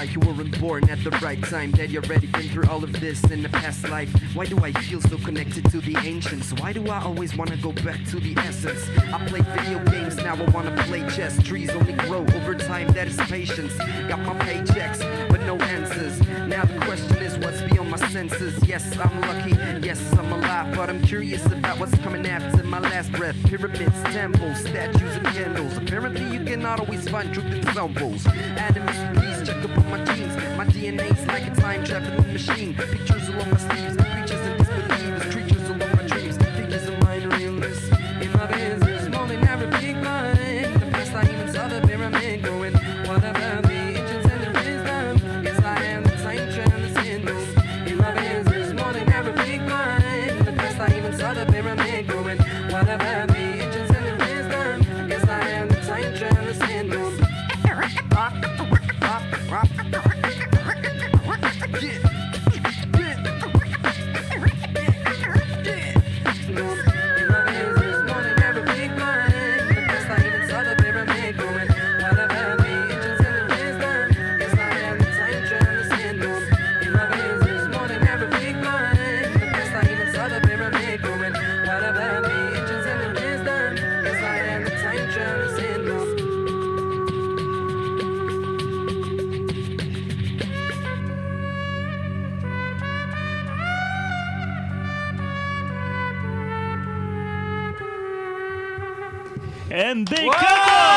I'm born at the right time. That you're ready, been through all of this in the past life. Why do I feel so connected to the ancients? Why do I always wanna go back to the essence? I play video games, now I wanna play chess. Trees only grow over time, that is patience. Got my paychecks, but no answers. Now the question is, what's beyond my senses? Yes, I'm lucky, yes, I'm alive, but I'm curious about what's coming after my last breath. Pyramids, temples, statues, and Apparently, you always find truth in examples. Atoms, please check up on my genes. My DNA's like a time traveling machine. Pictures along my sleeves, creatures and disbelievers, creatures along my dreams, figures of mine realness. In my veins, business, morning, every big. The best I even saw the pyramid going. Whatever the and I am the. In my business, morning, every big mind. The best I even saw the pyramid going. Whatever the And they come!